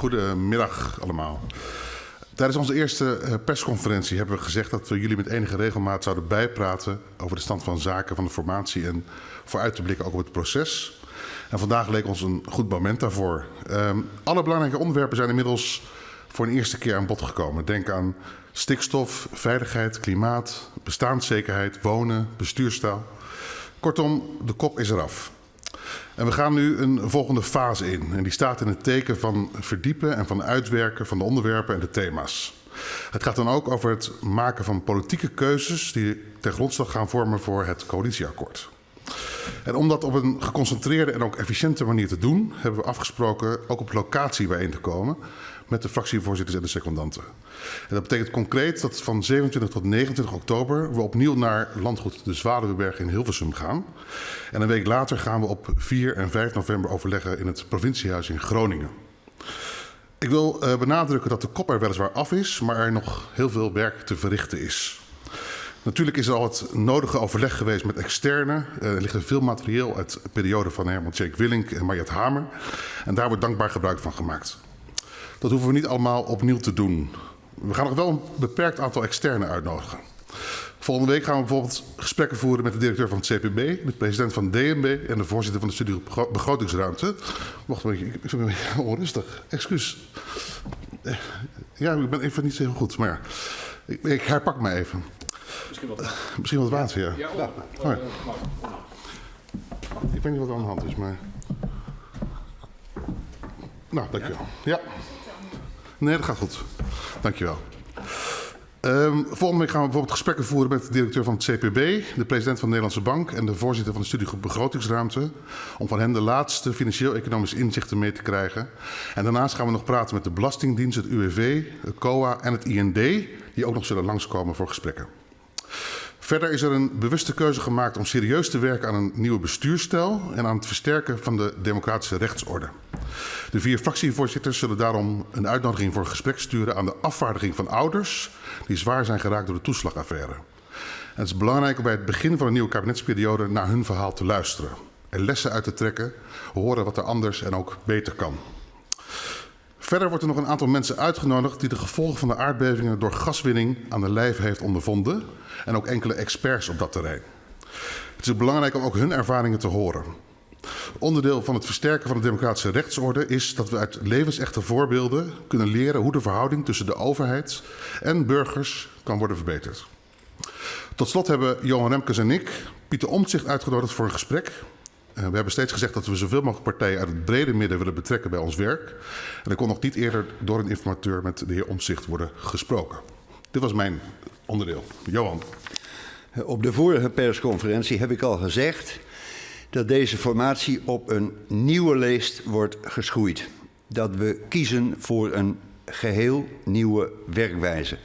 Goedemiddag allemaal. Tijdens onze eerste eh, persconferentie hebben we gezegd dat we jullie met enige regelmaat zouden bijpraten over de stand van zaken van de formatie en vooruit te blikken ook op het proces. En vandaag leek ons een goed moment daarvoor. Um, alle belangrijke onderwerpen zijn inmiddels voor een eerste keer aan bod gekomen. Denk aan stikstof, veiligheid, klimaat, bestaanszekerheid, wonen, bestuurstaal. Kortom, de kop is eraf. En we gaan nu een volgende fase in. En die staat in het teken van verdiepen en van uitwerken van de onderwerpen en de thema's. Het gaat dan ook over het maken van politieke keuzes die ten grondslag gaan vormen voor het coalitieakkoord. En om dat op een geconcentreerde en ook efficiënte manier te doen, hebben we afgesproken ook op locatie bijeen te komen met de fractievoorzitters en de secondanten. En dat betekent concreet dat van 27 tot 29 oktober we opnieuw naar landgoed de Zwaluweberg in Hilversum gaan. En een week later gaan we op 4 en 5 november overleggen in het provinciehuis in Groningen. Ik wil uh, benadrukken dat de kop er weliswaar af is, maar er nog heel veel werk te verrichten is. Natuurlijk is er al het nodige overleg geweest met externe. Er ligt er veel materieel uit de periode van Herman Jake Willink en Mariette Hamer. En daar wordt dankbaar gebruik van gemaakt. Dat hoeven we niet allemaal opnieuw te doen. We gaan nog wel een beperkt aantal externe uitnodigen. Volgende week gaan we bijvoorbeeld gesprekken voeren met de directeur van het CPB, de president van DNB en de voorzitter van de studie begrotingsruimte. Wacht een beetje, ik vind een beetje onrustig. Excuus. Ja, ik ben even niet zo heel goed, maar ik, ik herpak me even. Misschien wat, uh, misschien wat water, ja. ja oh, oh, ik weet niet wat er aan de hand is, maar... Nou, dankjewel. Ja. Nee, dat gaat goed. Dankjewel. Um, volgende week gaan we bijvoorbeeld gesprekken voeren met de directeur van het CPB, de president van de Nederlandse Bank en de voorzitter van de studiegroep Begrotingsruimte. Om van hen de laatste financieel-economische inzichten mee te krijgen. En daarnaast gaan we nog praten met de Belastingdienst, het UWV, het COA en het IND, die ook nog zullen langskomen voor gesprekken. Verder is er een bewuste keuze gemaakt om serieus te werken aan een nieuwe bestuurstijl en aan het versterken van de democratische rechtsorde. De vier fractievoorzitters zullen daarom een uitnodiging voor gesprek sturen aan de afvaardiging van ouders die zwaar zijn geraakt door de toeslagaffaire. En het is belangrijk om bij het begin van een nieuwe kabinetsperiode naar hun verhaal te luisteren. Er lessen uit te trekken, horen wat er anders en ook beter kan. Verder wordt er nog een aantal mensen uitgenodigd die de gevolgen van de aardbevingen door gaswinning aan de lijf heeft ondervonden. En ook enkele experts op dat terrein. Het is belangrijk om ook hun ervaringen te horen. Onderdeel van het versterken van de democratische rechtsorde is dat we uit levensechte voorbeelden kunnen leren hoe de verhouding tussen de overheid en burgers kan worden verbeterd. Tot slot hebben Johan Remkes en ik Pieter Omtzigt uitgenodigd voor een gesprek. We hebben steeds gezegd dat we zoveel mogelijk partijen uit het brede midden willen betrekken bij ons werk. En er kon nog niet eerder door een informateur met de heer Omtzigt worden gesproken. Dit was mijn onderdeel. Johan. Op de vorige persconferentie heb ik al gezegd dat deze formatie op een nieuwe leest wordt geschoeid. Dat we kiezen voor een geheel nieuwe werkwijze.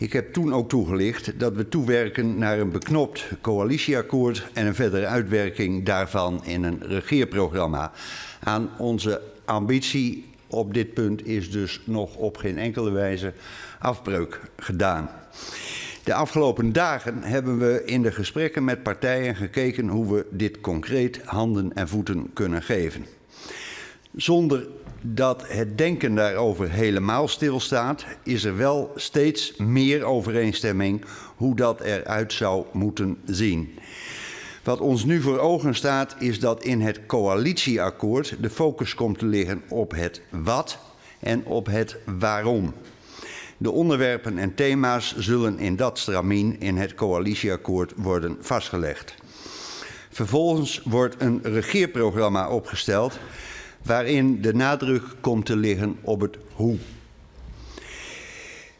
Ik heb toen ook toegelicht dat we toewerken naar een beknopt coalitieakkoord en een verdere uitwerking daarvan in een regeerprogramma. Aan onze ambitie op dit punt is dus nog op geen enkele wijze afbreuk gedaan. De afgelopen dagen hebben we in de gesprekken met partijen gekeken hoe we dit concreet handen en voeten kunnen geven. Zonder dat het denken daarover helemaal stilstaat, is er wel steeds meer overeenstemming hoe dat eruit zou moeten zien. Wat ons nu voor ogen staat, is dat in het coalitieakkoord de focus komt te liggen op het wat en op het waarom. De onderwerpen en thema's zullen in dat stramien in het coalitieakkoord worden vastgelegd. Vervolgens wordt een regeerprogramma opgesteld waarin de nadruk komt te liggen op het hoe.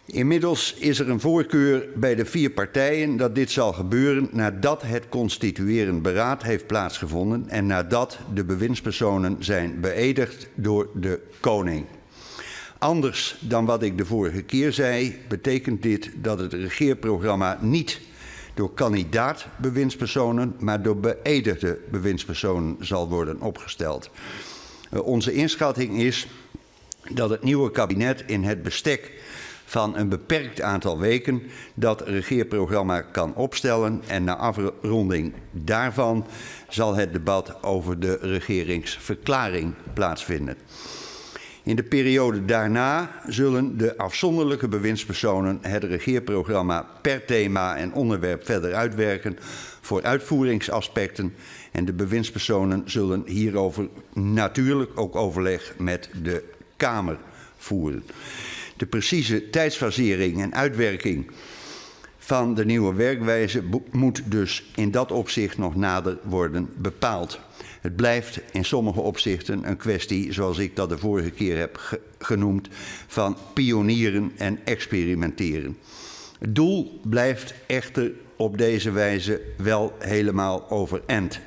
Inmiddels is er een voorkeur bij de vier partijen dat dit zal gebeuren nadat het constituerend beraad heeft plaatsgevonden en nadat de bewindspersonen zijn beëdigd door de koning. Anders dan wat ik de vorige keer zei, betekent dit dat het regeerprogramma niet door kandidaat bewindspersonen, maar door beëdigde bewindspersonen zal worden opgesteld. Uh, onze inschatting is dat het nieuwe kabinet in het bestek van een beperkt aantal weken dat regeerprogramma kan opstellen en na afronding daarvan zal het debat over de regeringsverklaring plaatsvinden. In de periode daarna zullen de afzonderlijke bewindspersonen het regeerprogramma per thema en onderwerp verder uitwerken voor uitvoeringsaspecten. En de bewindspersonen zullen hierover natuurlijk ook overleg met de Kamer voeren. De precieze tijdsfasering en uitwerking van de nieuwe werkwijze moet dus in dat opzicht nog nader worden bepaald. Het blijft in sommige opzichten een kwestie, zoals ik dat de vorige keer heb genoemd, van pionieren en experimenteren. Het doel blijft echter op deze wijze wel helemaal overeind.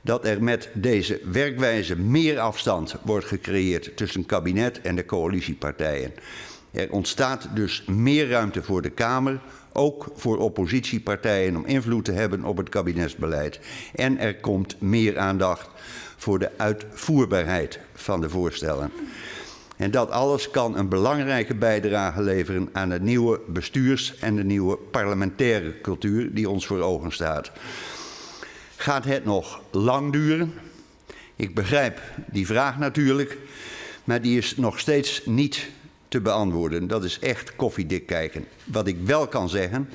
Dat er met deze werkwijze meer afstand wordt gecreëerd tussen kabinet en de coalitiepartijen. Er ontstaat dus meer ruimte voor de Kamer, ook voor oppositiepartijen om invloed te hebben op het kabinetsbeleid. En er komt meer aandacht voor de uitvoerbaarheid van de voorstellen. En dat alles kan een belangrijke bijdrage leveren aan de nieuwe bestuurs- en de nieuwe parlementaire cultuur die ons voor ogen staat. Gaat het nog lang duren? Ik begrijp die vraag natuurlijk, maar die is nog steeds niet te beantwoorden. Dat is echt koffiedik kijken. Wat ik wel kan zeggen,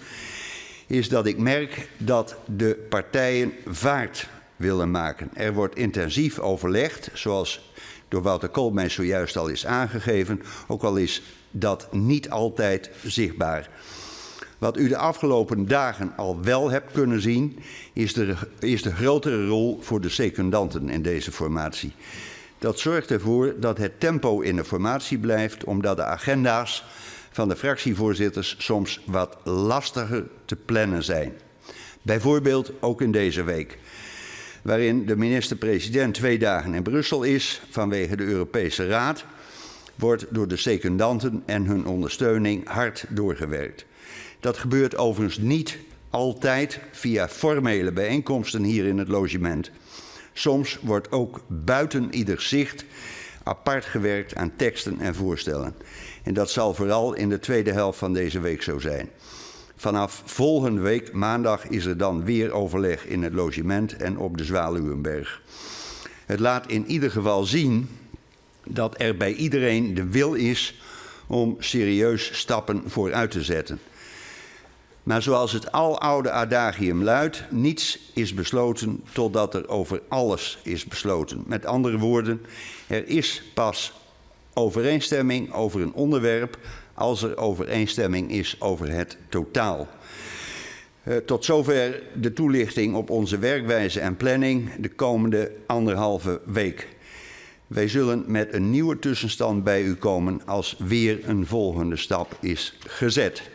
is dat ik merk dat de partijen vaart willen maken. Er wordt intensief overlegd, zoals door Wouter Koolmees zojuist al is aangegeven, ook al is dat niet altijd zichtbaar. Wat u de afgelopen dagen al wel hebt kunnen zien, is de, is de grotere rol voor de secundanten in deze formatie. Dat zorgt ervoor dat het tempo in de formatie blijft, omdat de agenda's van de fractievoorzitters soms wat lastiger te plannen zijn. Bijvoorbeeld ook in deze week, waarin de minister-president twee dagen in Brussel is vanwege de Europese Raad, wordt door de secundanten en hun ondersteuning hard doorgewerkt. Dat gebeurt overigens niet altijd via formele bijeenkomsten hier in het logement. Soms wordt ook buiten ieder zicht apart gewerkt aan teksten en voorstellen. En dat zal vooral in de tweede helft van deze week zo zijn. Vanaf volgende week, maandag, is er dan weer overleg in het logement en op de Zwaluwenberg. Het laat in ieder geval zien dat er bij iedereen de wil is om serieus stappen vooruit te zetten. Maar zoals het aloude adagium luidt, niets is besloten totdat er over alles is besloten. Met andere woorden, er is pas overeenstemming over een onderwerp als er overeenstemming is over het totaal. Uh, tot zover de toelichting op onze werkwijze en planning de komende anderhalve week. Wij zullen met een nieuwe tussenstand bij u komen als weer een volgende stap is gezet.